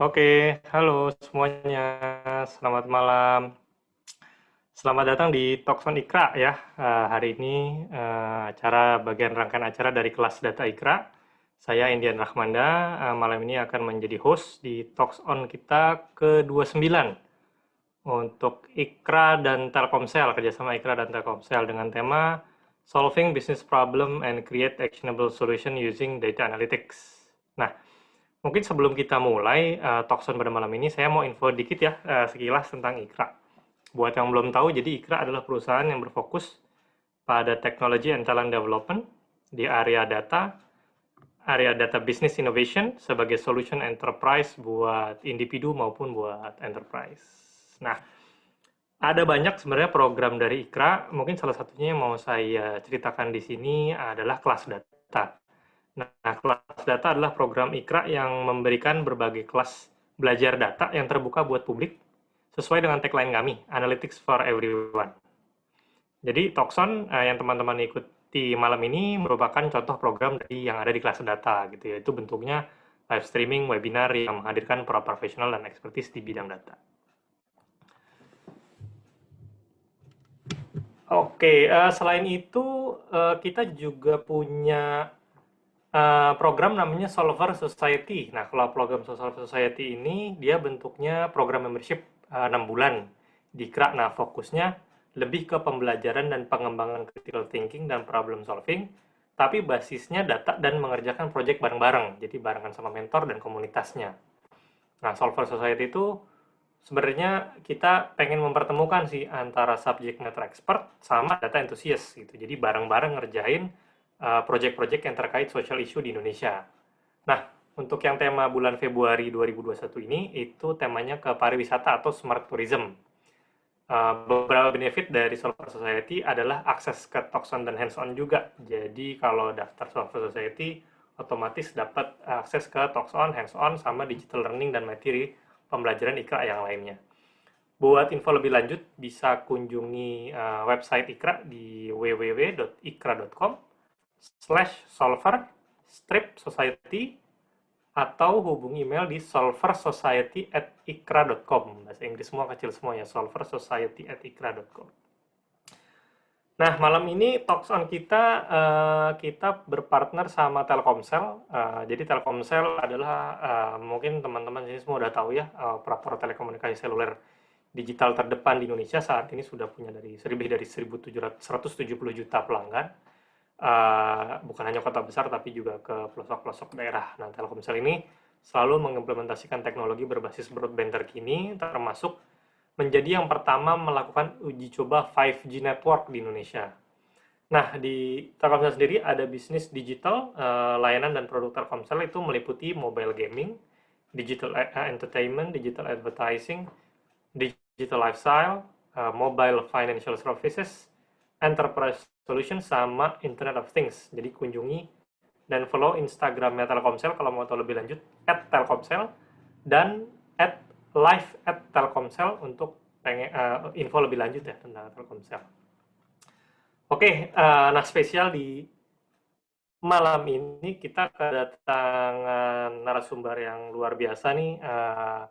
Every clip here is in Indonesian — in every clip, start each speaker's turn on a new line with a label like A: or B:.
A: Oke, halo semuanya. Selamat malam. Selamat datang di Talkson Ikra ya. Uh, hari ini uh, acara bagian rangkaian acara dari kelas Data Ikra. Saya Indian Rahmanda. Uh, malam ini akan menjadi host di Talks On kita ke-29 untuk Ikra dan Telkomsel, kerjasama Ikra dan Telkomsel dengan tema Solving Business Problem and Create Actionable Solution Using Data Analytics. Nah, Mungkin sebelum kita mulai uh, pada malam ini, saya mau info dikit ya uh, sekilas tentang Ikra. Buat yang belum tahu, jadi Ikra adalah perusahaan yang berfokus pada teknologi and talent development di area data, area data business innovation sebagai solution enterprise buat individu maupun buat enterprise. Nah, ada banyak sebenarnya program dari Ikra. Mungkin salah satunya yang mau saya ceritakan di sini adalah kelas data. Nah, kelas data adalah program IKRA yang memberikan berbagai kelas belajar data yang terbuka buat publik sesuai dengan tagline kami, Analytics for Everyone. Jadi, Tokson eh, yang teman-teman ikuti malam ini merupakan contoh program dari yang ada di kelas data, gitu ya. Itu bentuknya live streaming, webinar yang menghadirkan para profesional dan ekspertis di bidang data. Oke, uh, selain itu uh, kita juga punya uh, program namanya Solver Society. Nah, kalau program Solver Society ini dia bentuknya program membership uh, eh, 6 bulan di KRA. Nah, fokusnya lebih ke pembelajaran dan pengembangan critical thinking dan problem solving, tapi basisnya data dan mengerjakan project bareng-bareng. Jadi barengan sama mentor dan komunitasnya. Nah, Solver Society itu sebenarnya kita pengen mempertemukan sih antara subject matter expert sama data enthusiast gitu. Jadi bareng-bareng ngerjain Uh, project-project yang terkait social issue di Indonesia. Nah, untuk yang tema bulan Februari 2021 ini, itu temanya ke pariwisata atau smart tourism. Uh, beberapa benefit dari Solver Society adalah akses ke Talkson dan hands-on juga. Jadi kalau daftar Solver Society, otomatis dapat akses ke Talkson, hands-on, sama digital learning dan materi pembelajaran IKRA yang lainnya. Buat info lebih lanjut, bisa kunjungi uh, website IKRA di www.ikra.com slash solver strip society atau hubungi email di solversociety at ikra.com. Bahasa Inggris semua kecil semua ya, solversociety at ikra.com. Nah, malam ini Talks on kita, uh, kita berpartner sama Telkomsel. Uh, jadi Telkomsel adalah, uh, mungkin teman-teman sini semua udah tahu ya, uh, telekomunikasi seluler digital terdepan di Indonesia saat ini sudah punya dari lebih dari 170 juta pelanggan uh, bukan hanya kota besar tapi juga ke pelosok-pelosok daerah. Nah, Telkomsel ini selalu mengimplementasikan teknologi berbasis broadband terkini, termasuk menjadi yang pertama melakukan uji coba 5G network di Indonesia. Nah, di Telkomsel sendiri ada bisnis digital, uh, layanan dan produk Telkomsel itu meliputi mobile gaming, digital entertainment, digital advertising, digital lifestyle, uh, mobile financial services, enterprise Solution sama Internet of Things. Jadi kunjungi dan follow Instagramnya Telkomsel kalau mau tahu lebih lanjut at Telkomsel dan at live at Telkomsel untuk pengen uh, info lebih lanjut ya tentang Telkomsel. Oke, uh, nah spesial di malam ini kita kedatangan narasumber yang luar biasa nih. Uh,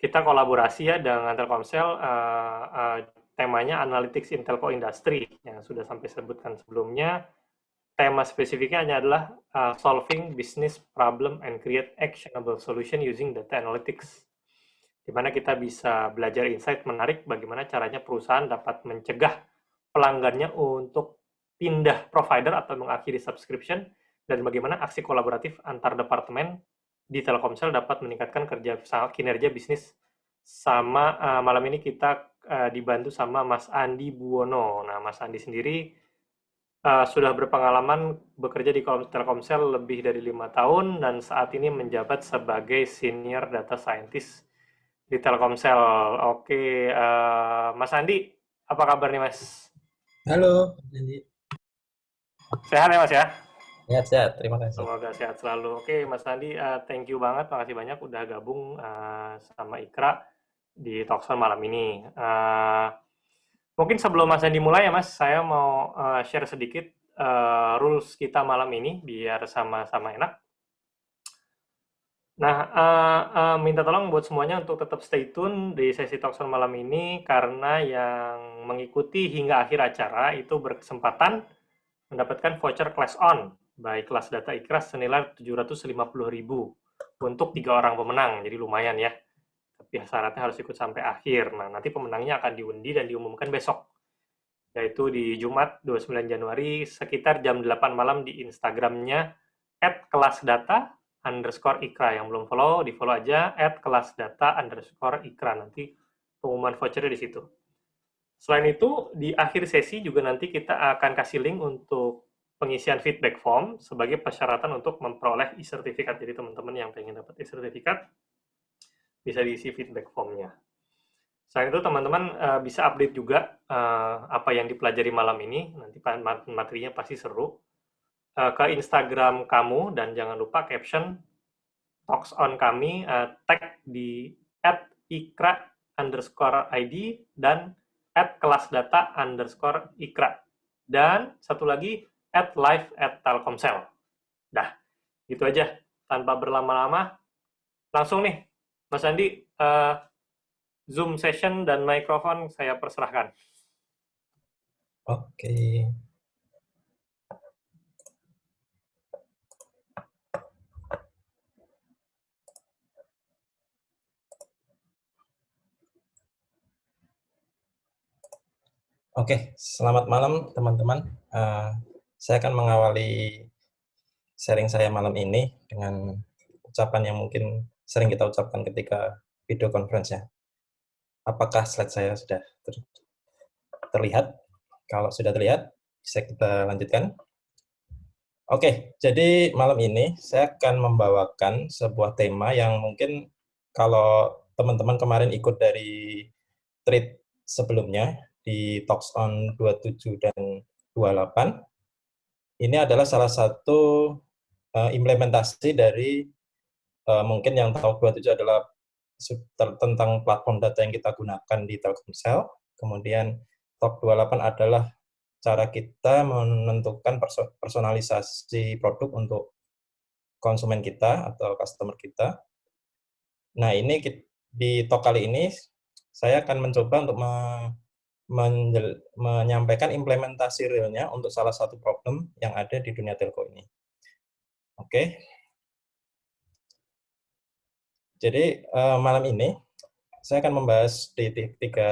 A: kita kolaborasi ya dengan Telkomsel. Uh, uh, temanya Analytics in Telco Industry yang sudah sampai sebutkan sebelumnya. Tema spesifiknya adalah uh, Solving Business Problem and Create Actionable Solution Using Data Analytics. Di mana kita bisa belajar insight menarik bagaimana caranya perusahaan dapat mencegah pelanggannya untuk pindah provider atau mengakhiri subscription dan bagaimana aksi kolaboratif antar departemen di Telkomsel dapat meningkatkan kerja kinerja bisnis sama uh, malam ini kita uh, dibantu sama Mas Andi Buwono. Nah, Mas Andi sendiri uh, sudah berpengalaman bekerja di Telkomsel lebih dari lima tahun dan saat ini menjabat sebagai senior data scientist di Telkomsel. Oke, uh, Mas Andi, apa kabar nih Mas?
B: Halo, Andi.
A: Sehat ya Mas ya?
B: Sehat, sehat. Terima kasih.
A: Semoga sehat selalu. Oke, Mas Andi, uh, thank you banget. Makasih banyak udah gabung uh, sama Ikra di Talkson malam ini. Uh, mungkin sebelum Mas Andi mulai ya Mas, saya mau uh, share sedikit uh, rules kita malam ini biar sama-sama enak. Nah, uh, uh, minta tolong buat semuanya untuk tetap stay tune di sesi Talkson malam ini karena yang mengikuti hingga akhir acara itu berkesempatan mendapatkan voucher class on by kelas data ikras senilai 750.000 untuk tiga orang pemenang, jadi lumayan ya. Tapi syaratnya harus ikut sampai akhir. Nah, nanti pemenangnya akan diundi dan diumumkan besok, yaitu di Jumat 29 Januari sekitar jam 8 malam di Instagramnya at kelas data underscore ikra. Yang belum follow di follow aja at kelas data underscore ikra. Nanti pengumuman vouchernya di situ. Selain itu di akhir sesi juga nanti kita akan kasih link untuk pengisian feedback form sebagai persyaratan untuk memperoleh e-sertifikat. Jadi teman-teman yang pengen dapat e-sertifikat bisa diisi feedback formnya. Selain itu teman-teman uh, bisa update juga uh, apa yang dipelajari malam ini. Nanti materinya pasti seru. Uh, ke Instagram kamu dan jangan lupa caption talks on kami uh, tag di at ikra underscore id dan at kelas data underscore ikra. Dan satu lagi at live at telkomsel dah gitu aja. Tanpa berlama-lama langsung nih Mas Andi uh, Zoom session dan mikrofon saya perserahkan.
B: Oke. Oke, selamat malam teman-teman. Uh, saya akan mengawali sharing saya malam ini dengan ucapan yang mungkin sering kita ucapkan ketika video conference ya. Apakah slide saya sudah ter terlihat? Kalau sudah terlihat, bisa kita lanjutkan. Oke, jadi malam ini saya akan membawakan sebuah tema yang mungkin kalau teman-teman kemarin ikut dari trade sebelumnya, di Talks on 27 dan 28. Ini adalah salah satu uh, implementasi dari uh, mungkin yang tahu 27 adalah tentang platform data yang kita gunakan di Telkomsel. Kemudian Talk 28 adalah cara kita menentukan personalisasi produk untuk konsumen kita atau customer kita. Nah, ini di talk kali ini saya akan mencoba untuk menyampaikan implementasi realnya untuk salah satu problem yang ada di dunia telco ini. Oke. Jadi uh, malam ini saya akan membahas di tiga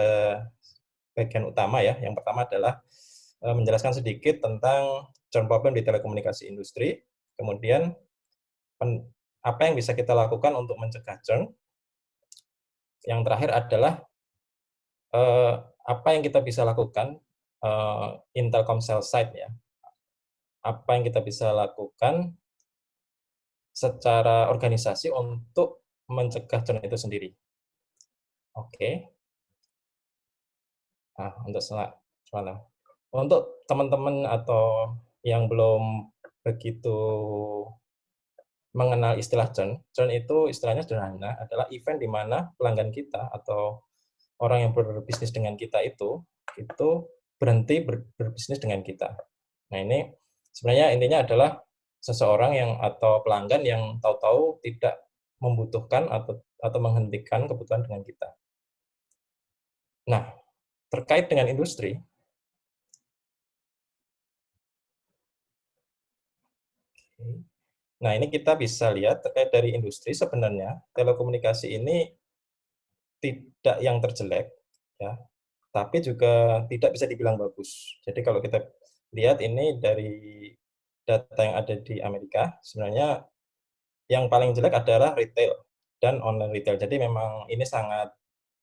B: bagian utama ya. Yang pertama adalah uh, menjelaskan sedikit tentang churn problem di telekomunikasi industri. Kemudian pen, apa yang bisa kita lakukan untuk mencegah churn. Yang terakhir adalah uh, apa yang kita bisa lakukan uh, in Telkomsel side ya. Apa yang kita bisa lakukan secara organisasi untuk mencegah churn itu sendiri. Oke. Okay. Nah, untuk semalam. Untuk teman-teman atau yang belum begitu mengenal istilah churn, churn itu istilahnya sederhana adalah event di mana pelanggan kita atau orang yang berbisnis dengan kita itu itu berhenti ber, berbisnis dengan kita. Nah ini sebenarnya intinya adalah seseorang yang atau pelanggan yang tahu-tahu tidak membutuhkan atau atau menghentikan kebutuhan dengan kita. Nah terkait dengan industri, Nah, ini kita bisa lihat terkait dari industri sebenarnya telekomunikasi ini tidak yang terjelek, ya, tapi juga tidak bisa dibilang bagus. Jadi kalau kita lihat ini dari data yang ada di Amerika, sebenarnya yang paling jelek adalah retail dan online retail. Jadi memang ini sangat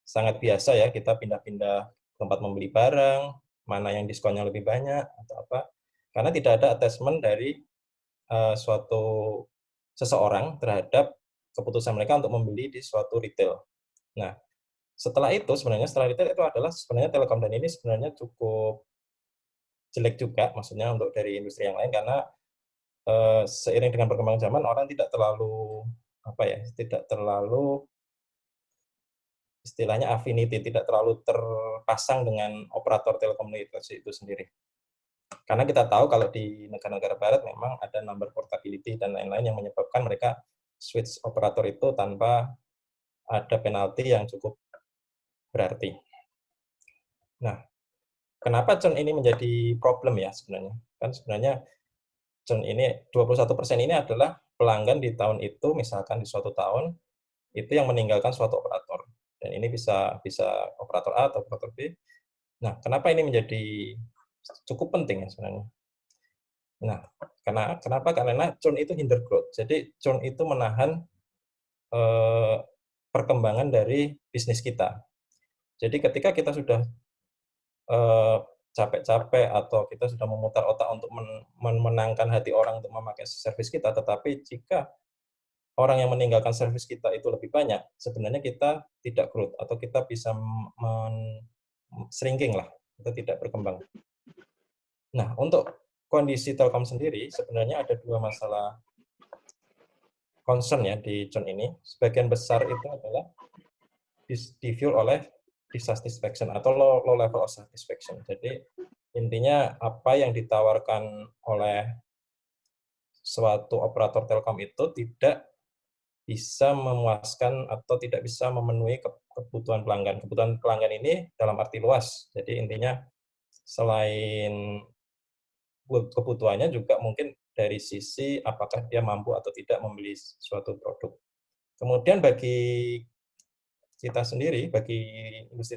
B: sangat biasa ya kita pindah-pindah tempat membeli barang, mana yang diskonnya lebih banyak atau apa. Karena tidak ada attachment dari uh, suatu seseorang terhadap keputusan mereka untuk membeli di suatu retail. Nah, setelah itu sebenarnya setelah retail itu adalah sebenarnya Telkom dan ini sebenarnya cukup jelek juga maksudnya untuk dari industri yang lain karena uh, seiring dengan perkembangan zaman orang tidak terlalu apa ya tidak terlalu istilahnya affinity tidak terlalu terpasang dengan operator telekomunikasi itu sendiri karena kita tahu kalau di negara-negara barat memang ada number portability dan lain-lain yang menyebabkan mereka switch operator itu tanpa ada penalti yang cukup berarti. Nah, kenapa churn ini menjadi problem ya sebenarnya? Kan sebenarnya churn ini 21% ini adalah pelanggan di tahun itu misalkan di suatu tahun itu yang meninggalkan suatu operator. Dan ini bisa bisa operator A atau operator B. Nah, kenapa ini menjadi cukup penting ya sebenarnya? Nah, karena kenapa? Karena churn itu hinder growth. Jadi churn itu menahan eh, perkembangan dari bisnis kita. Jadi ketika kita sudah eh, capek-capek atau kita sudah memutar otak untuk men memenangkan hati orang untuk memakai servis kita, tetapi jika orang yang meninggalkan servis kita itu lebih banyak, sebenarnya kita tidak growth atau kita bisa shrinking lah, kita tidak berkembang. Nah, untuk kondisi Telkom sendiri sebenarnya ada dua masalah concern ya di churn ini. Sebagian besar itu adalah di fuel oleh dissatisfaction atau low, low level of satisfaction. Jadi intinya apa yang ditawarkan oleh suatu operator telkom itu tidak bisa memuaskan atau tidak bisa memenuhi kebutuhan pelanggan. Kebutuhan pelanggan ini dalam arti luas. Jadi intinya selain kebutuhannya juga mungkin dari sisi apakah dia mampu atau tidak membeli suatu produk. Kemudian bagi kita sendiri, bagi industri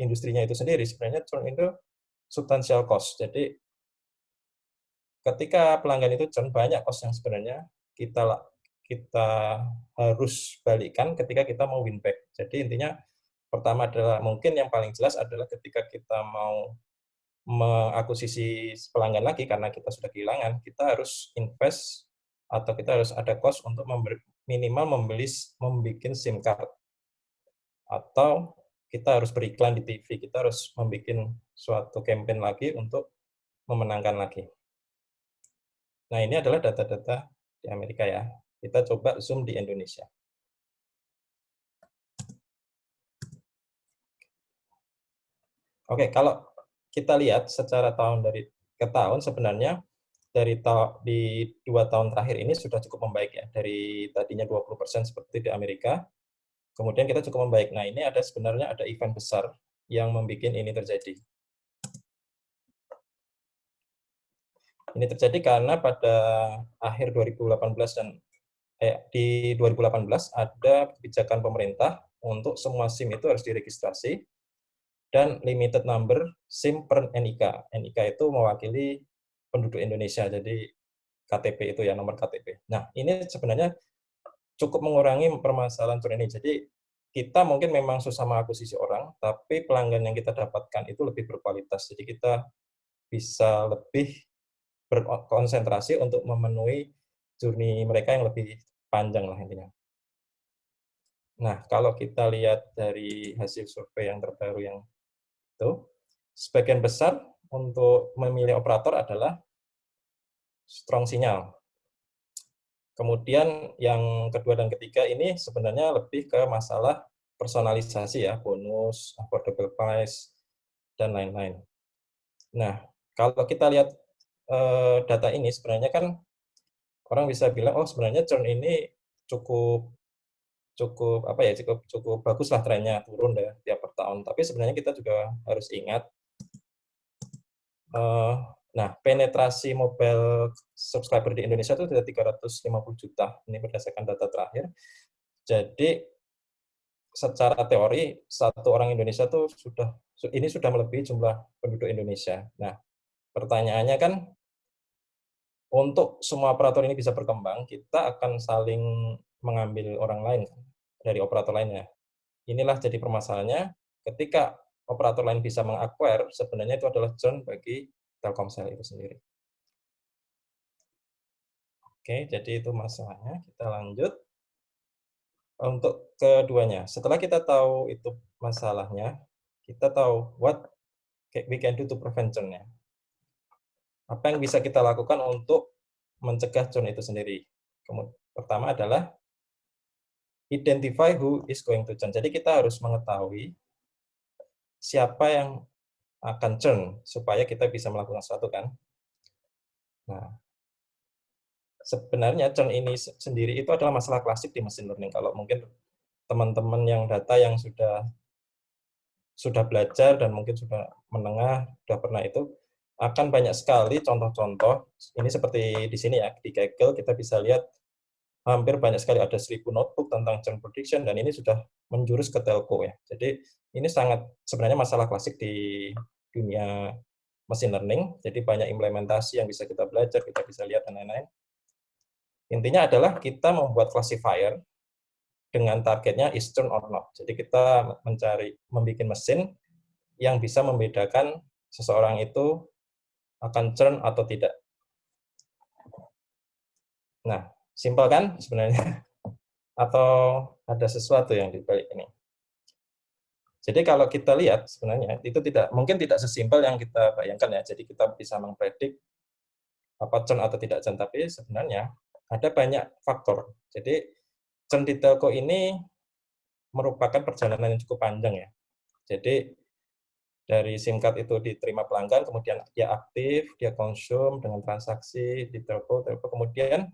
B: industrinya itu sendiri, sebenarnya churn itu substansial cost. Jadi ketika pelanggan itu churn, banyak cost yang sebenarnya kita kita harus balikan ketika kita mau win back. Jadi intinya pertama adalah mungkin yang paling jelas adalah ketika kita mau mengakuisisi pelanggan lagi karena kita sudah kehilangan, kita harus invest atau kita harus ada cost untuk minimal membeli membuat SIM card atau kita harus beriklan di TV, kita harus membuat suatu campaign lagi untuk memenangkan lagi. Nah, ini adalah data-data di Amerika ya. Kita coba zoom di Indonesia. Oke, kalau kita lihat secara tahun dari ke tahun sebenarnya dari ta di dua tahun terakhir ini sudah cukup membaik ya dari tadinya 20% seperti di Amerika kemudian kita cukup membaik nah ini ada sebenarnya ada event besar yang membuat ini terjadi ini terjadi karena pada akhir 2018 dan eh, di 2018 ada kebijakan pemerintah untuk semua SIM itu harus diregistrasi dan limited number SIM per NIK. NIK itu mewakili penduduk Indonesia, jadi KTP itu ya, nomor KTP. Nah, ini sebenarnya cukup mengurangi permasalahan tur ini. Jadi, kita mungkin memang susah mengakuisisi orang, tapi pelanggan yang kita dapatkan itu lebih berkualitas. Jadi, kita bisa lebih berkonsentrasi untuk memenuhi journey mereka yang lebih panjang lah intinya. Nah, kalau kita lihat dari hasil survei yang terbaru yang itu, sebagian besar untuk memilih operator adalah strong sinyal. Kemudian yang kedua dan ketiga ini sebenarnya lebih ke masalah personalisasi ya, bonus, affordable price, dan lain-lain. Nah, kalau kita lihat eh, data ini sebenarnya kan orang bisa bilang, oh sebenarnya churn ini cukup cukup apa ya cukup cukup bagus lah trennya turun deh tiap per tahun. Tapi sebenarnya kita juga harus ingat, uh, nah penetrasi mobile subscriber di Indonesia itu sudah 350 juta. Ini berdasarkan data terakhir. Jadi secara teori satu orang Indonesia tuh sudah ini sudah melebihi jumlah penduduk Indonesia. Nah pertanyaannya kan untuk semua operator ini bisa berkembang, kita akan saling mengambil orang lain dari operator lainnya. Inilah jadi permasalahannya ketika operator lain bisa mengacquire, sebenarnya itu adalah churn bagi Telkomsel itu sendiri. Oke, jadi itu masalahnya. Kita lanjut. Untuk keduanya, setelah kita tahu itu masalahnya, kita tahu what we can do to prevent churn-nya. Apa yang bisa kita lakukan untuk mencegah churn itu sendiri. Kemudian, pertama adalah identify who is going to churn. Jadi kita harus mengetahui siapa yang akan churn supaya kita bisa melakukan sesuatu kan. Nah, sebenarnya churn ini sendiri itu adalah masalah klasik di machine learning. Kalau mungkin teman-teman yang data yang sudah sudah belajar dan mungkin sudah menengah, sudah pernah itu, akan banyak sekali contoh-contoh. Ini seperti di sini ya, di Kaggle kita bisa lihat hampir banyak sekali ada seribu notebook tentang churn prediction dan ini sudah menjurus ke telco ya. Jadi ini sangat sebenarnya masalah klasik di dunia machine learning. Jadi banyak implementasi yang bisa kita belajar, kita bisa lihat dan lain-lain. Intinya adalah kita membuat classifier dengan targetnya is turn or not. Jadi kita mencari, membuat mesin yang bisa membedakan seseorang itu akan churn atau tidak. Nah, simpel kan sebenarnya? Atau ada sesuatu yang dibalik ini? Jadi kalau kita lihat sebenarnya itu tidak mungkin tidak sesimpel yang kita bayangkan ya. Jadi kita bisa mempredik apa churn atau tidak churn, tapi sebenarnya ada banyak faktor. Jadi churn di telco ini merupakan perjalanan yang cukup panjang ya. Jadi dari SIM card itu diterima pelanggan, kemudian dia aktif, dia konsum dengan transaksi di telco, telco kemudian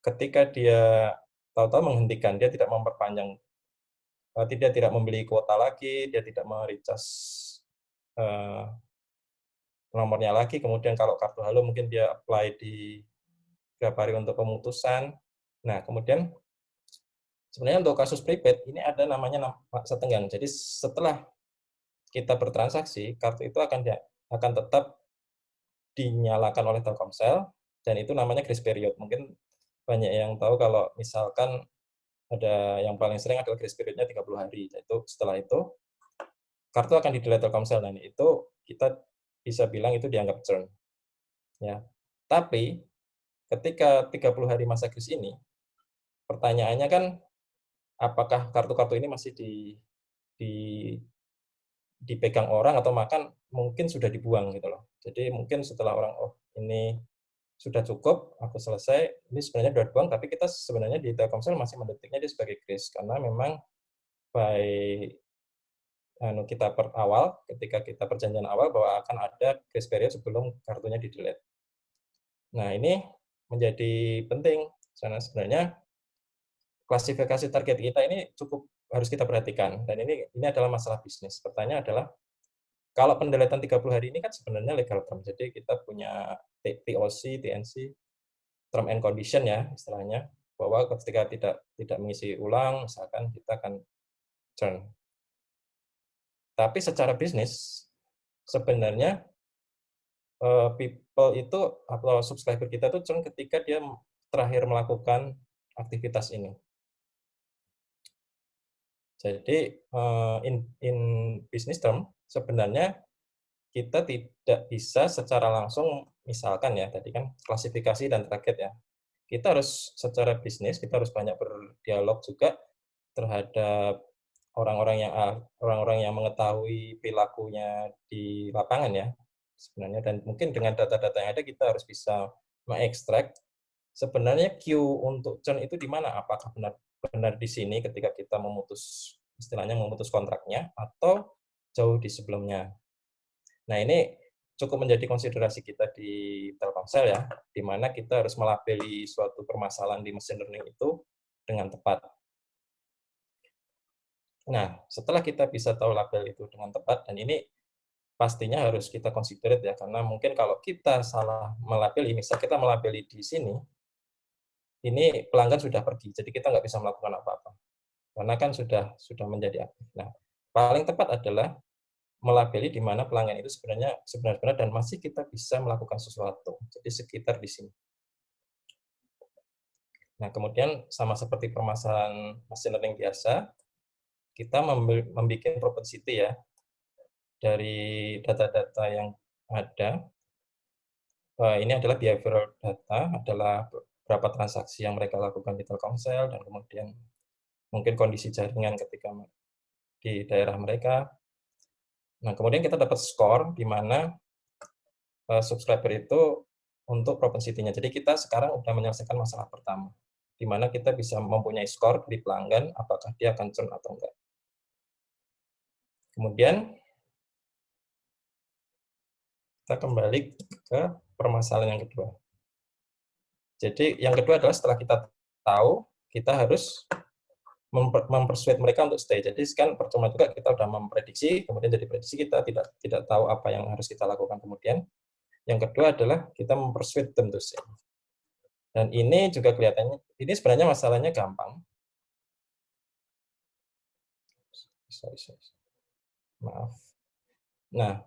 B: ketika dia tahu-tahu menghentikan, dia tidak memperpanjang, eh, tidak tidak membeli kuota lagi, dia tidak mericas uh, nomornya lagi, kemudian kalau kartu halo mungkin dia apply di berapa hari untuk pemutusan. Nah, kemudian sebenarnya untuk kasus prepaid ini ada namanya setenggang. Jadi setelah kita bertransaksi, kartu itu akan akan tetap dinyalakan oleh Telkomsel dan itu namanya grace period. Mungkin banyak yang tahu kalau misalkan ada yang paling sering adalah grace periodnya 30 hari. Itu setelah itu kartu akan di delete Telkomsel dan itu kita bisa bilang itu dianggap churn. Ya. Tapi ketika 30 hari masa kris ini, pertanyaannya kan, apakah kartu-kartu ini masih di, di dipegang orang atau makan mungkin sudah dibuang gitu loh. Jadi mungkin setelah orang oh ini sudah cukup, aku selesai, ini sebenarnya sudah dibuang, tapi kita sebenarnya di Telkomsel masih mendetiknya dia sebagai kris karena memang by anu kita per awal ketika kita perjanjian awal bahwa akan ada grace period sebelum kartunya di delete. Nah ini menjadi penting karena sebenarnya klasifikasi target kita ini cukup harus kita perhatikan dan ini ini adalah masalah bisnis. Pertanyaan adalah kalau pendeletan 30 hari ini kan sebenarnya legal term. Jadi kita punya TOC, TNC, term and condition ya istilahnya bahwa ketika tidak tidak mengisi ulang misalkan kita akan churn. Tapi secara bisnis sebenarnya uh, people itu atau subscriber kita itu churn ketika dia terakhir melakukan aktivitas ini. Jadi uh, in, in business term sebenarnya kita tidak bisa secara langsung misalkan ya tadi kan klasifikasi dan target ya. Kita harus secara bisnis kita harus banyak berdialog juga terhadap orang-orang yang orang-orang yang mengetahui perilakunya di lapangan ya sebenarnya dan mungkin dengan data-data yang ada kita harus bisa mengekstrak sebenarnya Q untuk churn itu di mana apakah benar benar di sini ketika kita memutus istilahnya memutus kontraknya atau jauh di sebelumnya. Nah ini cukup menjadi konsiderasi kita di Telkomsel ya di mana kita harus melabeli suatu permasalahan di mesin learning itu dengan tepat. Nah, setelah kita bisa tahu label itu dengan tepat, dan ini pastinya harus kita consider ya karena mungkin kalau kita salah melabeli misal kita melabeli di sini ini pelanggan sudah pergi jadi kita nggak bisa melakukan apa-apa. Karena kan sudah sudah menjadi aktif. Nah paling tepat adalah melabeli di mana pelanggan itu sebenarnya sebenarnya dan masih kita bisa melakukan sesuatu. Jadi sekitar di sini. Nah kemudian sama seperti permasalahan machine learning biasa kita membuat propensity ya dari data-data yang ada, ini adalah behavioral data, adalah berapa transaksi yang mereka lakukan di Telkomsel, dan kemudian mungkin kondisi jaringan ketika di daerah mereka. Nah, kemudian kita dapat skor di mana uh, subscriber itu untuk propensity-nya. Jadi kita sekarang sudah menyelesaikan masalah pertama, di mana kita bisa mempunyai skor di pelanggan, apakah dia akan churn atau enggak. Kemudian kita kembali ke permasalahan yang kedua. Jadi yang kedua adalah setelah kita tahu, kita harus mempersuade mereka untuk stay. Jadi kan percuma juga kita sudah memprediksi, kemudian jadi prediksi kita tidak tidak tahu apa yang harus kita lakukan kemudian. Yang kedua adalah kita mempersuade to stay. Dan ini juga kelihatannya, ini sebenarnya masalahnya gampang. Maaf. Nah,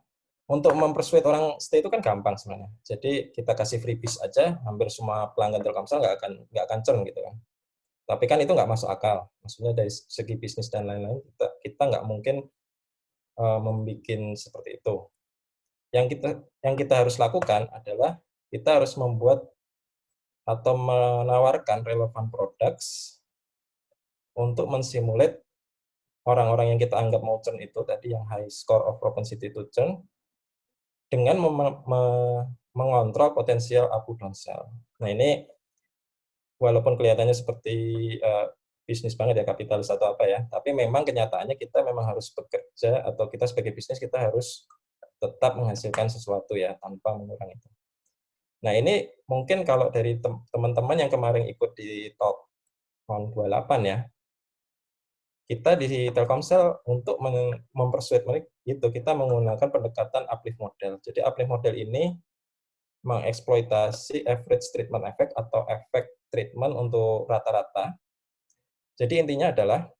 B: untuk mempersuade orang stay itu kan gampang sebenarnya. Jadi kita kasih freebies aja, hampir semua pelanggan Telkomsel nggak akan nggak akan churn gitu kan. Tapi kan itu nggak masuk akal. Maksudnya dari segi bisnis dan lain-lain kita kita nggak mungkin uh, membuat seperti itu. Yang kita yang kita harus lakukan adalah kita harus membuat atau menawarkan relevan products untuk mensimulate orang-orang yang kita anggap mau churn itu tadi yang high score of propensity to churn dengan mengontrol potensial up downsell. Nah ini walaupun kelihatannya seperti uh, bisnis banget ya kapitalis atau apa ya, tapi memang kenyataannya kita memang harus bekerja atau kita sebagai bisnis kita harus tetap menghasilkan sesuatu ya tanpa mengurangi itu. Nah ini mungkin kalau dari teman-teman yang kemarin ikut di tahun 28 ya, kita di Telkomsel untuk mempersuade mereka itu kita menggunakan pendekatan uplift model. Jadi uplift model ini mengeksploitasi average treatment effect atau efek treatment untuk rata-rata. Jadi intinya adalah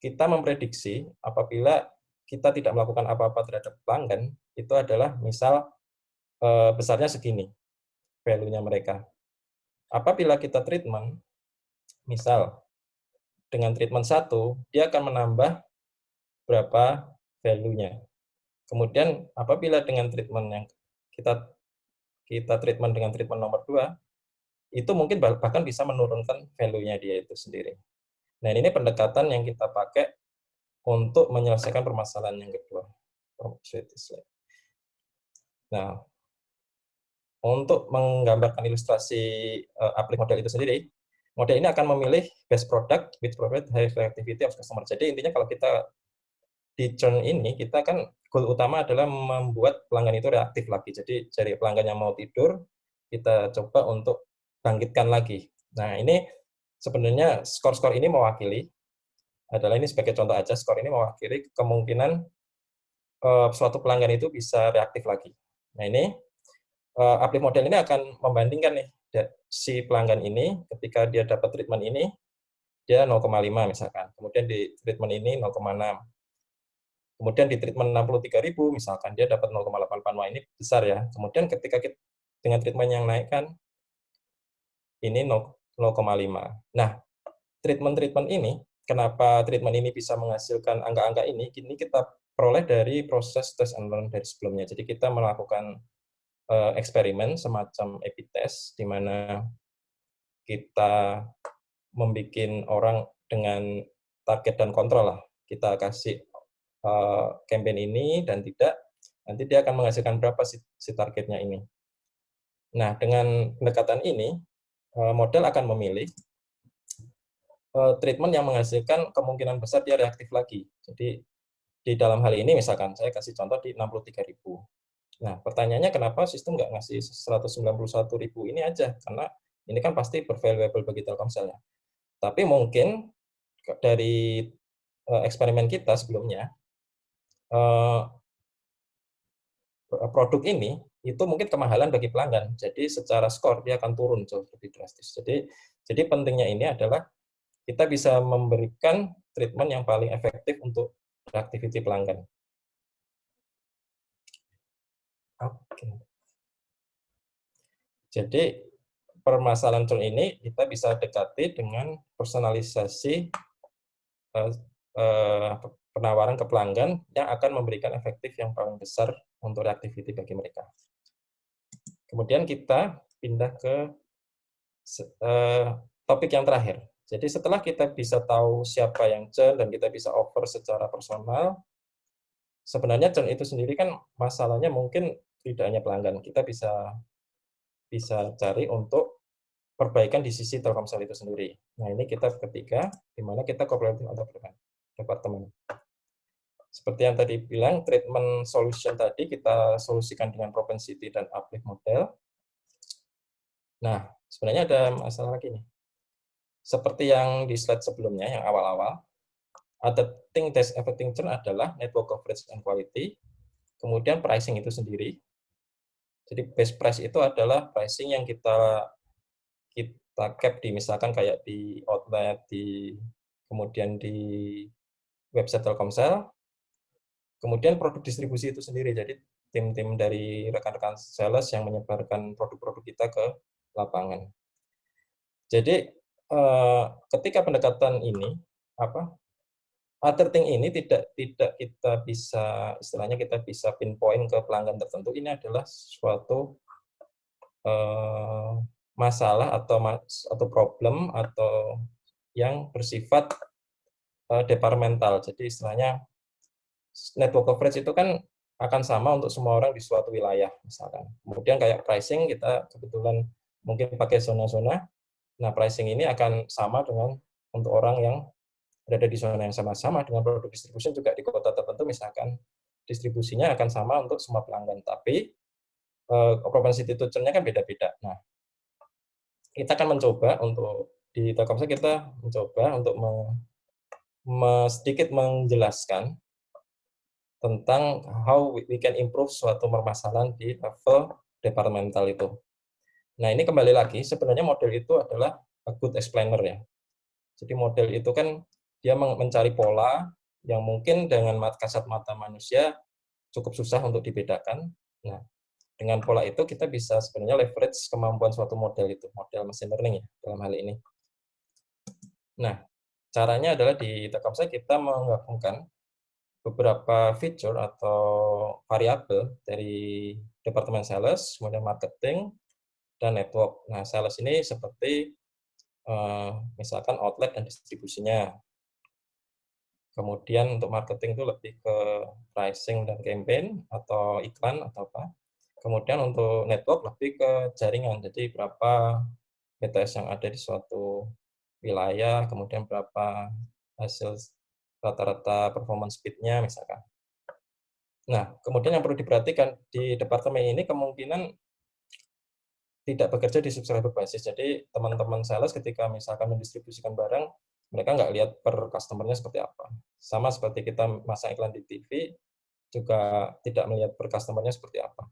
B: kita memprediksi apabila kita tidak melakukan apa-apa terhadap pelanggan, itu adalah misal eh, besarnya segini value-nya mereka. Apabila kita treatment, misal dengan treatment satu, dia akan menambah berapa value-nya. Kemudian apabila dengan treatment yang kita kita treatment dengan treatment nomor dua, itu mungkin bahkan bisa menurunkan value-nya dia itu sendiri. Nah ini pendekatan yang kita pakai untuk menyelesaikan permasalahan yang kedua. Nah, untuk menggambarkan ilustrasi uh, aplik model itu sendiri, model ini akan memilih best product with provide high reactivity of customer. Jadi intinya kalau kita di churn ini, kita kan goal utama adalah membuat pelanggan itu reaktif lagi. Jadi cari pelanggan yang mau tidur, kita coba untuk bangkitkan lagi. Nah ini sebenarnya skor-skor ini mewakili, adalah ini sebagai contoh aja, skor ini mewakili kemungkinan uh, suatu pelanggan itu bisa reaktif lagi. Nah ini, uh, aplik model ini akan membandingkan nih, si pelanggan ini ketika dia dapat treatment ini dia 0,5 misalkan. Kemudian di treatment ini 0,6. Kemudian di treatment 63.000 misalkan dia dapat 0,85. Wah, ini besar ya. Kemudian ketika kita, dengan treatment yang naik kan ini 0,5. Nah, treatment-treatment ini kenapa treatment ini bisa menghasilkan angka-angka ini? Ini kita peroleh dari proses test and learn dari sebelumnya. Jadi kita melakukan uh, eksperimen semacam A/B test di mana kita membuat orang dengan target dan kontrol lah. Kita kasih uh, campaign ini dan tidak, nanti dia akan menghasilkan berapa si, si targetnya ini. Nah, dengan pendekatan ini, uh, model akan memilih uh, treatment yang menghasilkan kemungkinan besar dia reaktif lagi. Jadi, di dalam hal ini misalkan, saya kasih contoh di 63.000. Nah, pertanyaannya kenapa sistem nggak ngasih 191 ribu ini aja? Karena ini kan pasti bervaluable bagi Telkomsel ya. Tapi mungkin dari uh, eksperimen kita sebelumnya, uh, produk ini itu mungkin kemahalan bagi pelanggan. Jadi secara skor dia akan turun jauh lebih drastis. Jadi jadi pentingnya ini adalah kita bisa memberikan treatment yang paling efektif untuk aktiviti pelanggan. Oke. Jadi permasalahan tool ini kita bisa dekati dengan personalisasi uh, uh, penawaran ke pelanggan yang akan memberikan efektif yang paling besar untuk reactivity bagi mereka. Kemudian kita pindah ke uh, topik yang terakhir. Jadi setelah kita bisa tahu siapa yang churn dan kita bisa offer secara personal, sebenarnya churn itu sendiri kan masalahnya mungkin tidak hanya pelanggan, kita bisa bisa cari untuk perbaikan di sisi Telkomsel itu sendiri. Nah, ini kita ketiga, di mana kita cooperative entrepreneur departemen. Seperti yang tadi bilang, treatment solution tadi kita solusikan dengan propensity dan uplift model. Nah, sebenarnya ada masalah lagi nih. Seperti yang di slide sebelumnya, yang awal-awal, ada thing that's affecting churn adalah network coverage and quality, kemudian pricing itu sendiri. Jadi best price itu adalah pricing yang kita kita cap di misalkan kayak di outlet, di kemudian di website Telkomsel, kemudian produk distribusi itu sendiri. Jadi tim-tim dari rekan-rekan sales yang menyebarkan produk-produk kita ke lapangan. Jadi eh, ketika pendekatan ini apa other thing ini tidak tidak kita bisa istilahnya kita bisa pinpoint ke pelanggan tertentu ini adalah suatu eh, masalah atau atau problem atau yang bersifat uh, departemental. Jadi istilahnya network coverage itu kan akan sama untuk semua orang di suatu wilayah misalkan. Kemudian kayak pricing kita kebetulan mungkin pakai zona-zona. Nah, pricing ini akan sama dengan untuk orang yang berada di zona yang sama-sama dengan produk distribution juga di kota tertentu misalkan distribusinya akan sama untuk semua pelanggan. Tapi propensity to churn-nya kan beda-beda. Nah, kita akan mencoba untuk di Telkomsel kita mencoba untuk me, me, sedikit menjelaskan tentang how we can improve suatu permasalahan di level departemental itu. Nah, ini kembali lagi, sebenarnya model itu adalah a good explainer ya. Jadi model itu kan dia mencari pola yang mungkin dengan kasat mata manusia cukup susah untuk dibedakan. Nah, dengan pola itu kita bisa sebenarnya leverage kemampuan suatu model itu, model machine learning ya dalam hal ini. Nah, caranya adalah di Telkomsel kita menggabungkan beberapa feature atau variabel dari departemen sales, kemudian marketing, dan network. Nah, sales ini seperti uh, misalkan outlet dan distribusinya. Kemudian untuk marketing itu lebih ke pricing dan campaign atau iklan atau apa. Kemudian untuk network lebih ke jaringan, jadi berapa BTS yang ada di suatu wilayah, kemudian berapa hasil rata-rata performance speed-nya misalkan. Nah, kemudian yang perlu diperhatikan di departemen ini kemungkinan tidak bekerja di subscriber basis. Jadi teman-teman sales ketika misalkan mendistribusikan barang, mereka nggak lihat per customer-nya seperti apa. Sama seperti kita masang iklan di TV, juga tidak melihat per customer-nya seperti apa.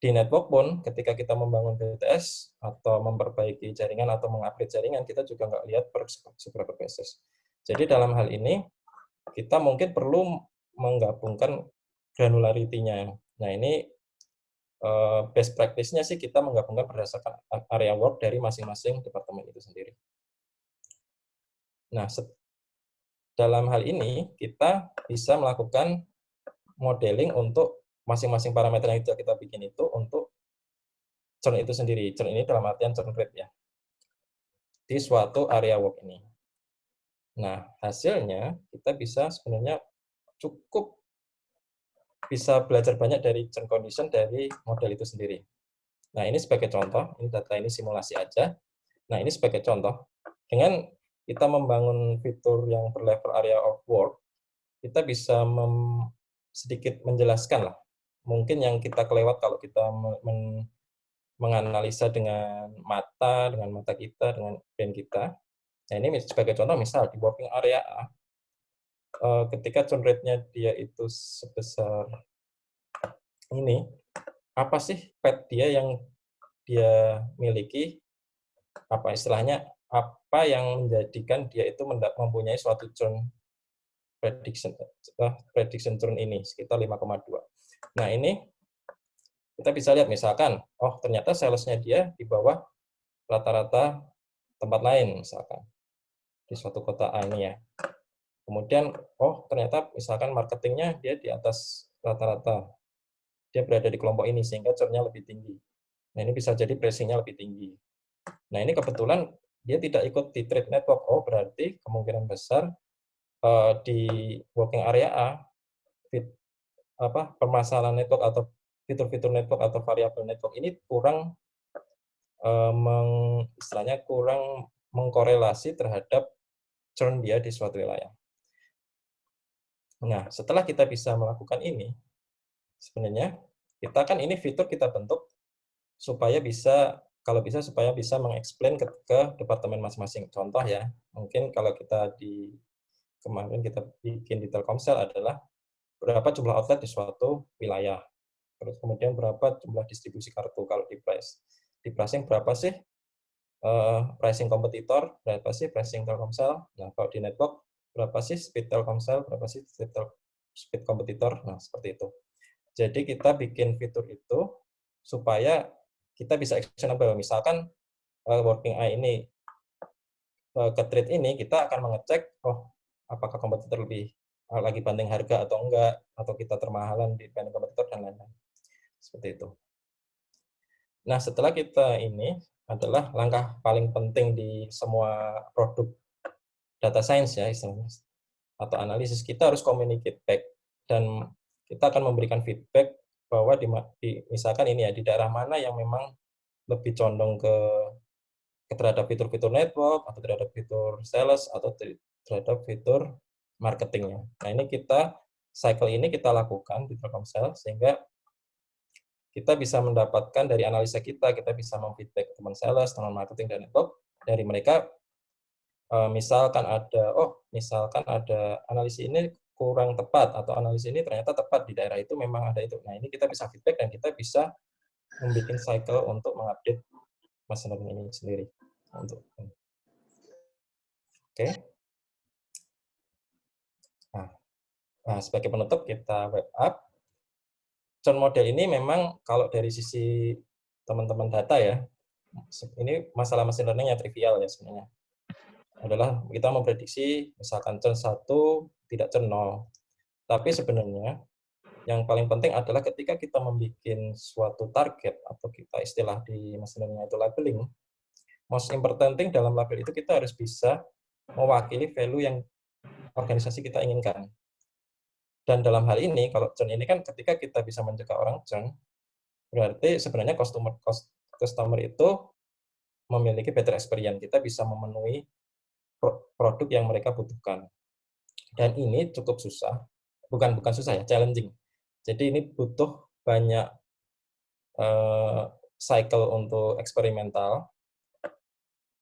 B: Di network pun, ketika kita membangun BTS atau memperbaiki jaringan atau mengupgrade jaringan, kita juga nggak lihat per subscriber basis. Jadi dalam hal ini, kita mungkin perlu menggabungkan granularity-nya. Nah, ini eh, best practice-nya sih kita menggabungkan berdasarkan area work dari masing-masing departemen itu sendiri. Nah, dalam hal ini, kita bisa melakukan modeling untuk masing-masing parameter yang kita bikin itu untuk churn itu sendiri. Churn ini dalam artian churn rate ya. Di suatu area work ini. Nah, hasilnya kita bisa sebenarnya cukup bisa belajar banyak dari churn condition dari model itu sendiri. Nah, ini sebagai contoh, ini data ini simulasi aja. Nah, ini sebagai contoh, dengan kita membangun fitur yang berlevel area of work, kita bisa sedikit menjelaskan lah. Mungkin yang kita kelewat kalau kita men, menganalisa dengan mata, dengan mata kita, dengan brain kita, Nah, ini sebagai contoh, misal di working area A, eh, ketika churn rate-nya dia itu sebesar ini, apa sih pet dia yang dia miliki, apa istilahnya, apa yang menjadikan dia itu mempunyai suatu churn prediction, prediction churn ini, sekitar 5,2. Nah, ini kita bisa lihat misalkan, oh ternyata salesnya dia di bawah rata-rata tempat lain misalkan di suatu kota A ini ya. Kemudian, oh ternyata misalkan marketingnya dia di atas rata-rata. Dia berada di kelompok ini sehingga churn-nya lebih tinggi. Nah ini bisa jadi pricing-nya lebih tinggi. Nah ini kebetulan dia tidak ikut di trade network. Oh berarti kemungkinan besar uh, di working area A, fit, apa permasalahan network atau fitur-fitur network atau variabel network ini kurang uh, meng, istilahnya kurang mengkorelasi terhadap churn dia di suatu wilayah. Nah, setelah kita bisa melakukan ini, sebenarnya kita kan ini fitur kita bentuk supaya bisa kalau bisa supaya bisa mengeksplain ke, ke departemen masing-masing. Contoh ya, mungkin kalau kita di kemarin kita bikin di Telkomsel adalah berapa jumlah outlet di suatu wilayah. Terus kemudian berapa jumlah distribusi kartu kalau di price. Di pricing berapa sih uh, pricing kompetitor, berapa sih pricing Telkomsel. Nah, kalau di network berapa sih speed Telkomsel, berapa sih speed, speed kompetitor. Nah, seperti itu. Jadi kita bikin fitur itu supaya kita bisa actionable. Misalkan uh, working eye ini uh, ke trade ini, kita akan mengecek, oh apakah kompetitor lebih uh, lagi banding harga atau enggak, atau kita termahalan di banding kompetitor dan lain-lain. Seperti itu. Nah, setelah kita ini adalah langkah paling penting di semua produk data science ya istilahnya atau analisis kita harus communicate back dan kita akan memberikan feedback bahwa di, di misalkan ini ya di daerah mana yang memang lebih condong ke, ke terhadap fitur-fitur network atau terhadap fitur sales atau terhadap fitur marketingnya. Nah ini kita cycle ini kita lakukan di Telkomsel sehingga kita bisa mendapatkan dari analisa kita, kita bisa memfeedback teman sales, teman marketing, dan network, dari mereka, eh, misalkan ada, oh, misalkan ada analisis ini kurang tepat, atau analisis ini ternyata tepat di daerah itu, memang ada itu. Nah, ini kita bisa feedback, dan kita bisa membuat cycle untuk mengupdate machine learning ini sendiri. Untuk Oke. Okay. Nah, nah, sebagai penutup kita wrap up. Churn model ini memang kalau dari sisi teman-teman data ya, ini masalah machine learning yang trivial ya sebenarnya. Adalah kita memprediksi misalkan churn 1 tidak 0. Tapi sebenarnya yang paling penting adalah ketika kita membuat suatu target atau kita istilah di learning itu labeling, most important thing dalam label itu kita harus bisa mewakili value yang organisasi kita inginkan. Dan dalam hal ini, kalau churn ini kan ketika kita bisa mencegah orang churn, berarti sebenarnya customer customer itu memiliki better experience. Kita bisa memenuhi produk yang mereka butuhkan. Dan ini cukup susah, bukan bukan susah ya, challenging. Jadi ini butuh banyak uh, cycle untuk eksperimental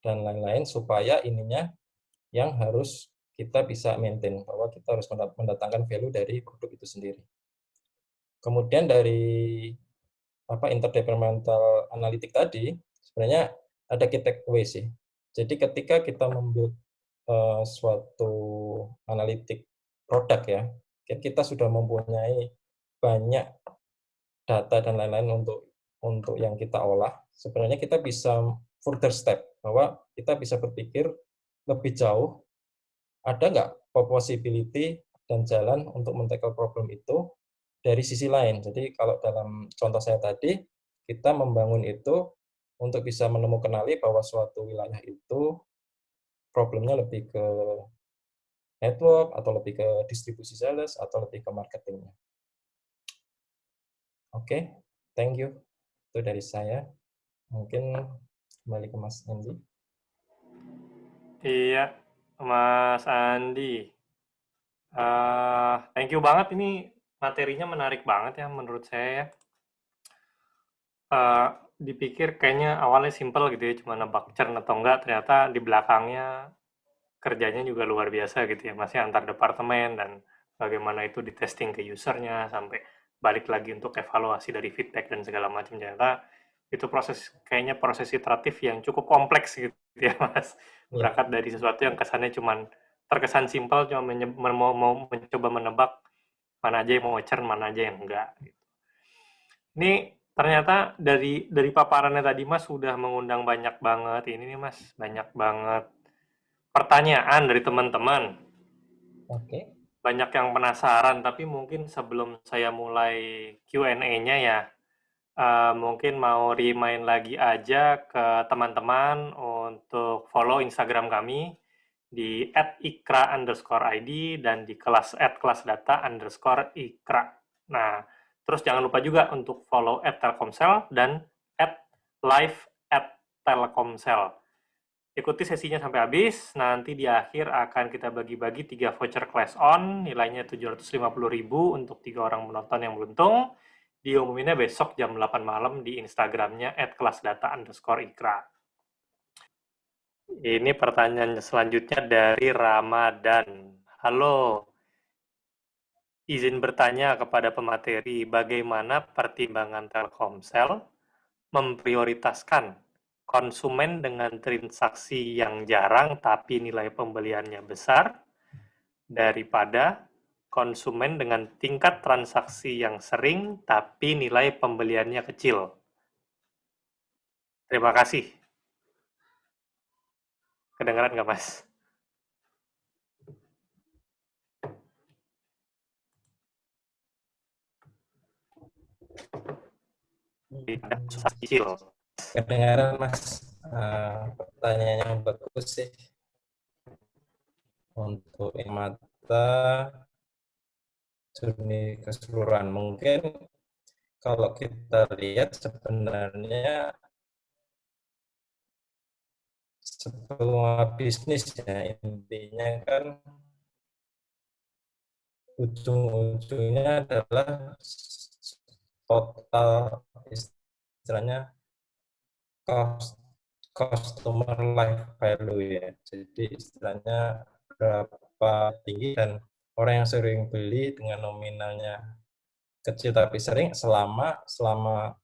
B: dan lain-lain supaya ininya yang harus kita bisa maintain bahwa kita harus mendatangkan value dari produk itu sendiri. Kemudian dari apa interdepartmental analitik tadi sebenarnya ada key takeaway sih. Jadi ketika kita membuat uh, suatu analitik produk ya, kita sudah mempunyai banyak data dan lain-lain untuk untuk yang kita olah. Sebenarnya kita bisa further step bahwa kita bisa berpikir lebih jauh ada nggak possibility dan jalan untuk men-tackle problem itu dari sisi lain. Jadi kalau dalam contoh saya tadi, kita membangun itu untuk bisa menemukan kenali bahwa suatu wilayah itu problemnya lebih ke network, atau lebih ke distribusi sales, atau lebih ke marketingnya. Oke, okay, thank you. Itu dari saya. Mungkin kembali ke Mas Andy.
A: Iya, Mas Andi. Uh, thank you banget ini materinya menarik banget ya menurut saya Uh, dipikir kayaknya awalnya simple gitu ya, cuma nebak churn atau enggak, ternyata di belakangnya kerjanya juga luar biasa gitu ya, masih antar departemen dan bagaimana itu di testing ke usernya sampai balik lagi untuk evaluasi dari feedback dan segala macam ternyata itu proses kayaknya proses iteratif yang cukup kompleks gitu ya mas iya. berangkat dari sesuatu yang kesannya cuman terkesan simpel cuma mau, mau mencoba menebak mana aja yang mau churn mana aja yang enggak gitu. ini ternyata dari dari paparannya tadi mas sudah mengundang banyak banget ini nih mas banyak banget pertanyaan dari teman-teman
B: oke okay.
A: banyak yang penasaran tapi mungkin sebelum saya mulai Q&A-nya ya uh, mungkin mau remind lagi aja ke teman-teman untuk follow Instagram kami di @ikra underscore id dan di kelas at kelas data underscore ikra. Nah, terus jangan lupa juga untuk follow at telkomsel dan at live at telkomsel. Ikuti sesinya sampai habis, nanti di akhir akan kita bagi-bagi tiga voucher class on, nilainya 750.000 untuk tiga orang menonton yang beruntung. diumuminnya besok jam 8 malam di Instagramnya @kelasdata underscore ikra. Ini pertanyaan selanjutnya dari Ramadan. Halo, izin bertanya kepada pemateri, bagaimana pertimbangan Telkomsel memprioritaskan konsumen dengan transaksi yang jarang tapi nilai pembeliannya besar daripada konsumen dengan tingkat transaksi yang sering tapi nilai pembeliannya kecil. Terima kasih. Kedengaran nggak, Mas? Kecil.
B: Kedengaran, Mas. Uh, pertanyaannya yang bagus sih. Untuk mata jurni keseluruhan. Mungkin kalau kita lihat sebenarnya semua bisnis ya intinya kan ujung-ujungnya adalah total istilahnya cost customer life value ya. Jadi istilahnya berapa tinggi dan orang yang sering beli dengan nominalnya kecil tapi sering selama selama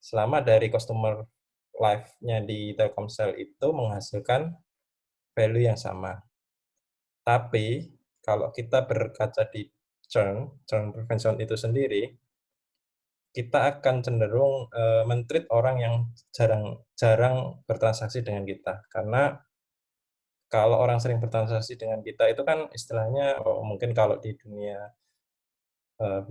B: selama dari customer life-nya di Telkomsel itu menghasilkan value yang sama. Tapi kalau kita berkaca di churn, churn prevention itu sendiri, kita akan cenderung uh, mentreat orang yang jarang jarang bertransaksi dengan kita karena kalau orang sering bertransaksi dengan kita itu kan istilahnya oh, mungkin kalau di dunia uh,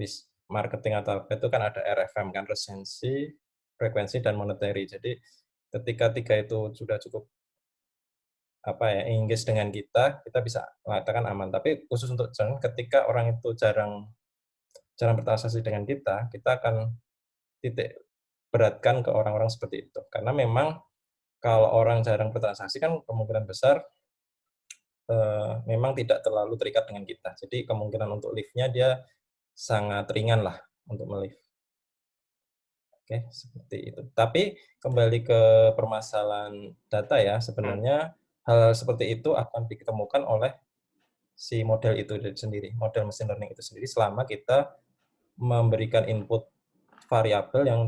B: marketing atau apa itu kan ada RFM kan resensi frekuensi dan monetary. Jadi ketika tiga itu sudah cukup apa ya engage dengan kita, kita bisa mengatakan aman. Tapi khusus untuk churn, ketika orang itu jarang jarang bertransaksi dengan kita, kita akan titik beratkan ke orang-orang seperti itu. Karena memang kalau orang jarang bertransaksi kan kemungkinan besar eh, memang tidak terlalu terikat dengan kita. Jadi kemungkinan untuk lift-nya dia sangat ringan lah untuk melift. Oke, seperti itu. Tapi kembali ke permasalahan data ya, sebenarnya hal seperti itu akan ditemukan oleh si model itu sendiri, model machine learning itu sendiri selama kita memberikan input variabel yang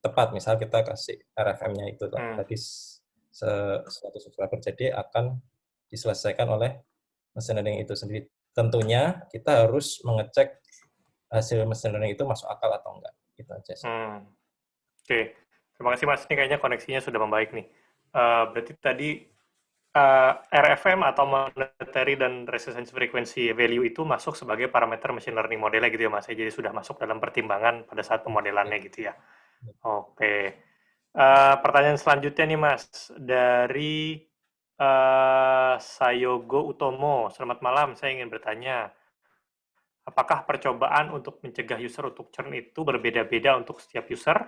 B: tepat. Misal kita kasih RFM-nya itu hmm. tadi suatu subscriber, jadi akan diselesaikan oleh machine learning itu sendiri. Tentunya kita harus mengecek hasil machine learning itu masuk akal atau enggak. Itu aja sih. Hmm.
A: Oke, terima kasih Mas. Ini kayaknya koneksinya sudah membaik nih. Uh, berarti tadi uh, eh, RFM atau monetary dan resistance frequency value itu masuk sebagai parameter machine learning modelnya gitu ya Mas. Jadi sudah masuk dalam pertimbangan pada saat pemodelannya gitu ya. Oke. Uh, pertanyaan selanjutnya nih Mas dari uh, Sayogo Utomo. Selamat malam. Saya ingin bertanya, apakah percobaan untuk mencegah user untuk churn itu berbeda-beda untuk setiap user?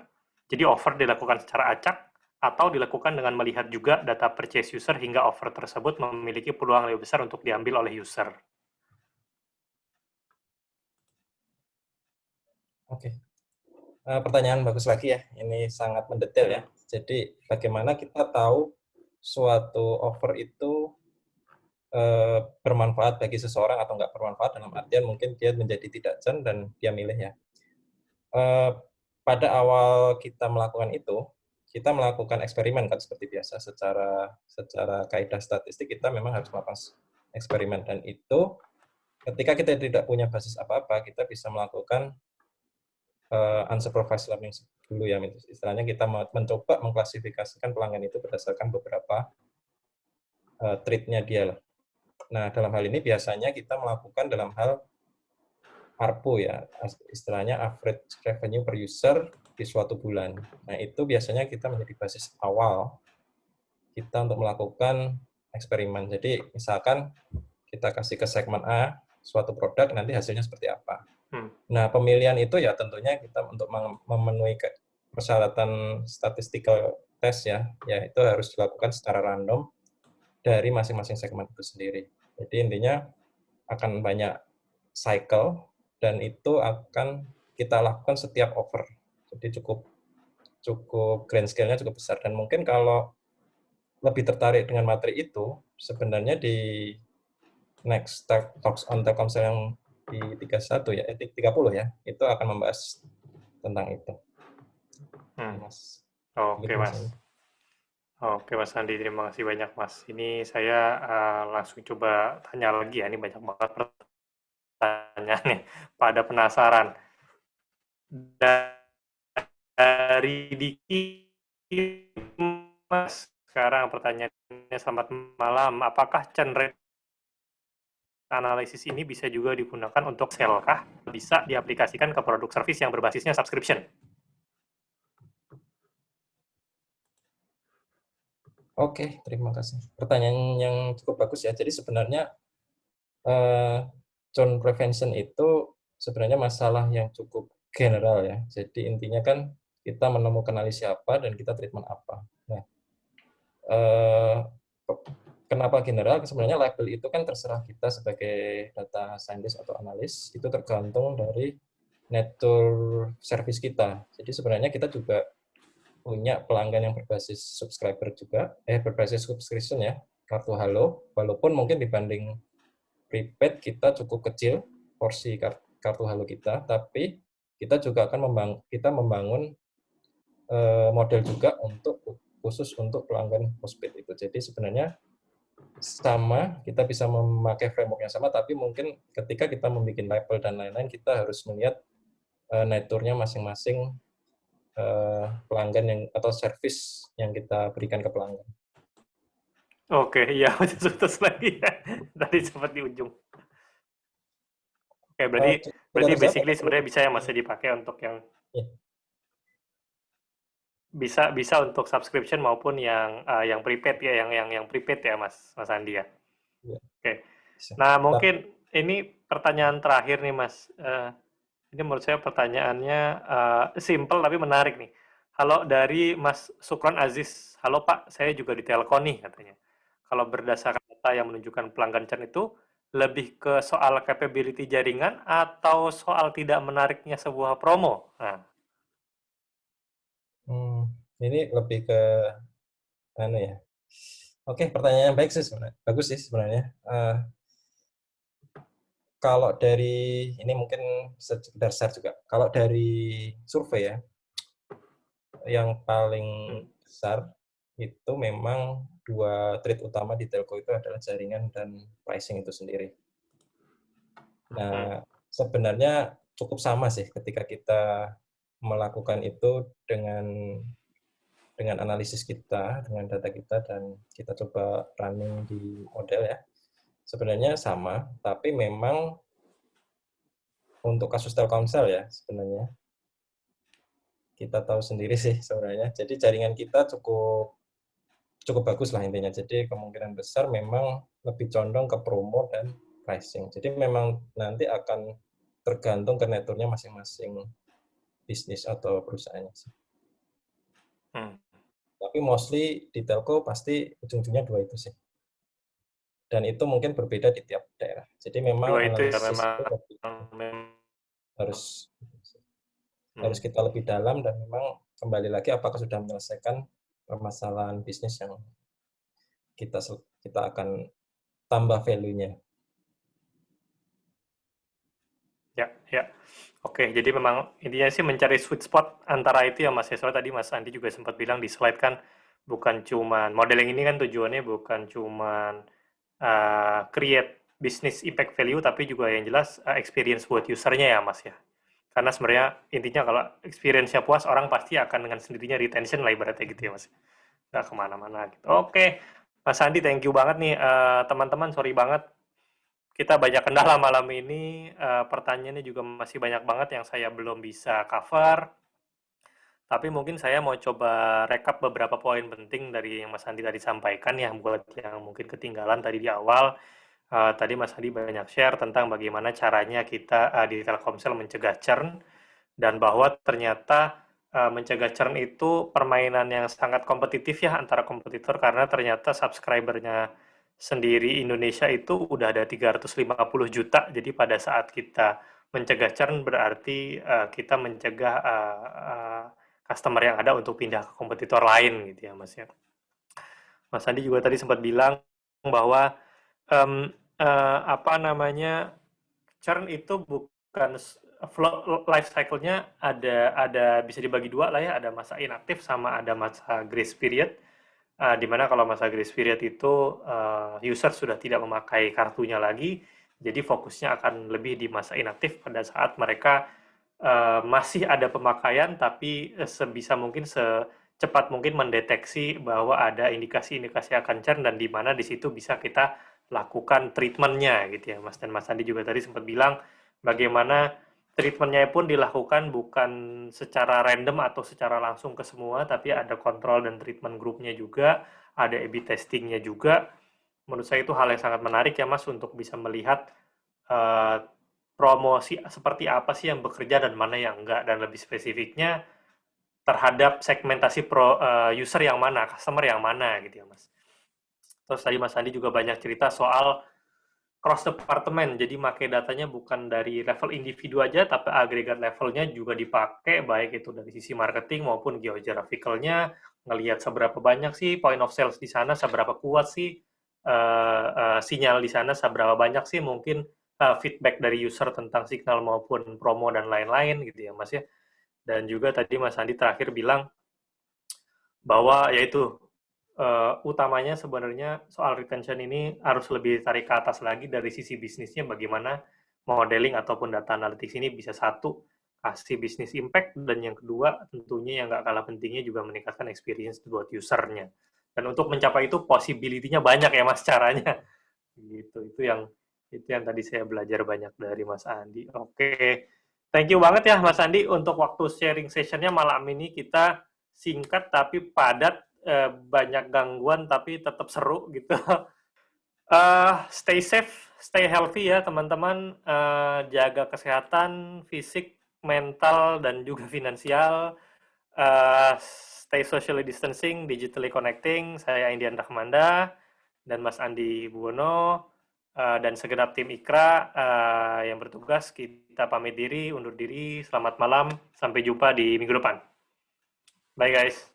A: Jadi offer dilakukan secara acak atau dilakukan dengan melihat juga data purchase user hingga offer tersebut memiliki peluang lebih besar untuk diambil oleh user.
B: Oke. Uh, pertanyaan bagus lagi ya. Ini sangat mendetail ya. Jadi bagaimana kita tahu suatu offer itu uh, bermanfaat bagi seseorang atau enggak bermanfaat dalam artian mungkin dia menjadi tidak jen dan dia milih ya. Uh, pada awal kita melakukan itu, kita melakukan eksperimen kan seperti biasa. Secara secara kaidah statistik kita memang harus melakukan eksperimen. Dan itu ketika kita tidak punya basis apa-apa kita bisa melakukan uh, unsupervised learning dulu ya istilahnya kita mencoba mengklasifikasikan pelanggan itu berdasarkan beberapa uh, treatnya dia lah. Nah dalam hal ini biasanya kita melakukan dalam hal ARPU ya, istilahnya average revenue per user di suatu bulan. Nah, itu biasanya kita menjadi basis awal kita untuk melakukan eksperimen. Jadi, misalkan kita kasih ke segmen A suatu produk, nanti hasilnya seperti apa. Hmm. Nah, pemilihan itu ya tentunya kita untuk memenuhi persyaratan statistical test ya, ya itu harus dilakukan secara random dari masing-masing segmen itu sendiri. Jadi intinya akan banyak cycle dan itu akan kita lakukan setiap offer. Jadi cukup cukup grand scale-nya cukup besar dan mungkin kalau lebih tertarik dengan materi itu sebenarnya di next talks on Telkomsel yang di 31 ya, eh, 30 ya, itu akan membahas tentang itu.
A: Hmm. Mas. Oke, okay, Mas. Oke, Mas Andi, terima kasih banyak, Mas. Ini saya uh, langsung coba tanya lagi ya, ini banyak banget pertanyaan nih, pada penasaran. Dari Diki, Mas, sekarang pertanyaannya selamat malam, apakah churn rate analisis ini bisa juga digunakan untuk sell kah? Bisa diaplikasikan ke produk service yang berbasisnya subscription?
B: Oke, terima kasih. Pertanyaan yang cukup bagus ya. Jadi sebenarnya uh, churn prevention itu sebenarnya masalah yang cukup general ya. Jadi intinya kan kita menemukan analisis apa dan kita treatment apa. Nah, uh, Kenapa general? Sebenarnya label itu kan terserah kita sebagai data scientist atau analis, itu tergantung dari nature service kita. Jadi sebenarnya kita juga punya pelanggan yang berbasis subscriber juga, eh berbasis subscription ya, kartu halo, walaupun mungkin dibanding prepaid kita cukup kecil porsi kartu halo kita, tapi kita juga akan membangun, kita membangun eh, model juga untuk khusus untuk pelanggan postpaid itu. Jadi sebenarnya sama, kita bisa memakai framework yang sama, tapi mungkin ketika kita membuat label dan lain-lain, kita harus melihat uh, nature-nya masing-masing uh, pelanggan yang atau service yang kita berikan ke pelanggan.
A: Oke, iya, terus lagi ya. Tadi sempat di ujung. Oke, berarti uh, berarti basically sebenarnya bisa yang masih dipakai untuk yang yeah bisa bisa untuk subscription maupun yang uh, yang prepaid ya, yang yang yang prepaid ya, Mas Mas Andi ya. ya. Oke. Okay. Nah, mungkin ini pertanyaan terakhir nih, Mas. Uh, ini menurut saya pertanyaannya uh, simple tapi menarik nih. Halo dari Mas Sukron Aziz. Halo Pak, saya juga di Telkom nih katanya. Kalau berdasarkan data yang menunjukkan pelanggan churn itu lebih ke soal capability jaringan atau soal tidak menariknya sebuah promo? Nah,
B: ini lebih ke anu ya. Oke, pertanyaan yang baik sih sebenarnya. Bagus sih sebenarnya. Uh, kalau dari ini mungkin sekedar share juga. Kalau dari survei ya, yang paling besar itu memang dua trade utama di telco itu adalah jaringan dan pricing itu sendiri. Nah, sebenarnya cukup sama sih ketika kita melakukan itu dengan dengan analisis kita, dengan data kita, dan kita coba running di model ya. Sebenarnya sama, tapi memang untuk kasus Telkomsel ya sebenarnya kita tahu sendiri sih sebenarnya. Jadi jaringan kita cukup cukup bagus lah intinya. Jadi kemungkinan besar memang lebih condong ke promo dan pricing. Jadi memang nanti akan tergantung ke neturnya masing-masing bisnis atau perusahaannya sih. Hmm. Tapi mostly di telco pasti ujung-ujungnya dua itu sih. Dan itu mungkin berbeda di tiap daerah. Jadi memang dua itu ya, memang, itu harus hmm. harus kita lebih dalam dan memang kembali lagi apakah sudah menyelesaikan permasalahan bisnis yang kita kita akan tambah value-nya.
A: Ya, ya. Oke, jadi memang intinya sih mencari sweet spot antara itu ya Mas ya. Tadi Mas Andi juga sempat bilang di slide kan bukan cuman modeling ini kan tujuannya bukan cuman uh, create business impact value tapi juga yang jelas uh, experience buat usernya ya Mas ya. Karena sebenarnya intinya kalau experience-nya puas orang pasti akan dengan sendirinya retention lah ibaratnya gitu ya Mas. Nggak ke mana-mana gitu. Oke, Mas Andi thank you banget nih uh, teman-teman. Sorry banget kita banyak kendala malam ini. Uh, pertanyaannya juga masih banyak banget yang saya belum bisa cover. Tapi mungkin saya mau coba rekap beberapa poin penting dari yang Mas Andi tadi sampaikan ya, buat yang mungkin ketinggalan tadi di awal. Uh, tadi Mas Andi banyak share tentang bagaimana caranya kita uh, di Telkomsel mencegah churn dan bahwa ternyata uh, mencegah churn itu permainan yang sangat kompetitif ya antara kompetitor karena ternyata subscribernya sendiri Indonesia itu udah ada 350 juta. Jadi pada saat kita mencegah churn berarti uh, kita mencegah uh, uh, customer yang ada untuk pindah ke kompetitor lain gitu ya Mas ya. Mas Andi juga tadi sempat bilang bahwa um, uh, apa namanya churn itu bukan flow, life cycle-nya ada ada bisa dibagi dua lah ya, ada masa inaktif sama ada masa grace period. Uh, di mana kalau masa grace period itu uh, user sudah tidak memakai kartunya lagi, jadi fokusnya akan lebih di masa inaktif pada saat mereka uh, masih ada pemakaian, tapi sebisa mungkin secepat mungkin mendeteksi bahwa ada indikasi-indikasi akan churn dan di mana di situ bisa kita lakukan treatmentnya gitu ya, Mas. Dan Mas Andi juga tadi sempat bilang bagaimana treatmentnya pun dilakukan bukan secara random atau secara langsung ke semua, tapi ada kontrol dan treatment grupnya juga, ada A/B testingnya juga menurut saya itu hal yang sangat menarik ya Mas untuk bisa melihat uh, promosi seperti apa sih yang bekerja dan mana yang enggak dan lebih spesifiknya terhadap segmentasi pro uh, user yang mana, customer yang mana gitu ya Mas. Terus tadi Mas Andi juga banyak cerita soal cross department, jadi pakai datanya bukan dari level individu aja, tapi agregat levelnya juga dipakai, baik itu dari sisi marketing maupun geographicalnya, ngelihat seberapa banyak sih point of sales di sana, seberapa kuat sih uh, uh, sinyal di sana seberapa banyak sih mungkin uh, feedback dari user tentang signal maupun promo dan lain-lain gitu ya Mas ya. Dan juga tadi Mas Andi terakhir bilang bahwa yaitu uh, utamanya sebenarnya soal retention ini harus lebih tarik ke atas lagi dari sisi bisnisnya bagaimana modeling ataupun data analytics ini bisa satu kasih bisnis impact dan yang kedua tentunya yang nggak kalah pentingnya juga meningkatkan experience buat usernya dan untuk mencapai itu possibility-nya banyak ya Mas caranya. Gitu. Itu yang itu yang tadi saya belajar banyak dari Mas Andi. Oke. Thank you banget ya Mas Andi untuk waktu sharing sessionnya malam ini kita singkat tapi padat eh, banyak gangguan tapi tetap seru gitu. Uh, stay safe, stay healthy ya teman-teman. Uh, jaga kesehatan fisik, mental dan juga finansial. Uh, stay socially distancing, digitally connecting. Saya Indian Rahmanda dan Mas Andi Buwono uh, dan segenap tim Ikra uh, yang bertugas. Kita pamit diri, undur diri. Selamat malam. Sampai jumpa di minggu depan. Bye guys.